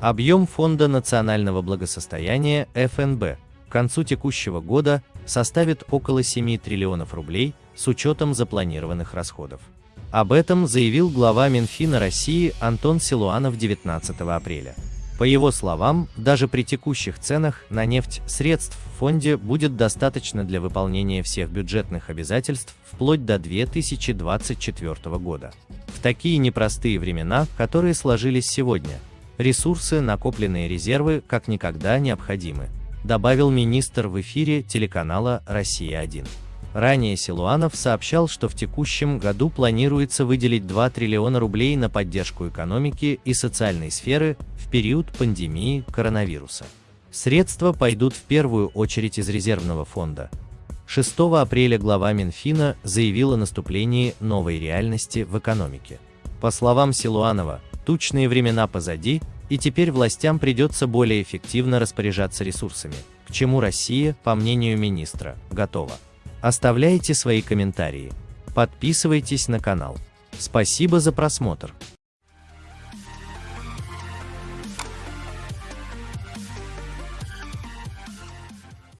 Объем Фонда национального благосостояния ФНБ к концу текущего года составит около 7 триллионов рублей с учетом запланированных расходов. Об этом заявил глава Минфина России Антон Силуанов 19 апреля. По его словам, даже при текущих ценах на нефть средств в фонде будет достаточно для выполнения всех бюджетных обязательств вплоть до 2024 года. В такие непростые времена, которые сложились сегодня, ресурсы, накопленные резервы, как никогда необходимы, добавил министр в эфире телеканала «Россия-1». Ранее Силуанов сообщал, что в текущем году планируется выделить 2 триллиона рублей на поддержку экономики и социальной сферы в период пандемии коронавируса. Средства пойдут в первую очередь из резервного фонда. 6 апреля глава Минфина заявил о наступлении новой реальности в экономике. По словам Силуанова, тучные времена позади, и теперь властям придется более эффективно распоряжаться ресурсами, к чему Россия, по мнению министра, готова. Оставляйте свои комментарии. Подписывайтесь на канал. Спасибо за просмотр.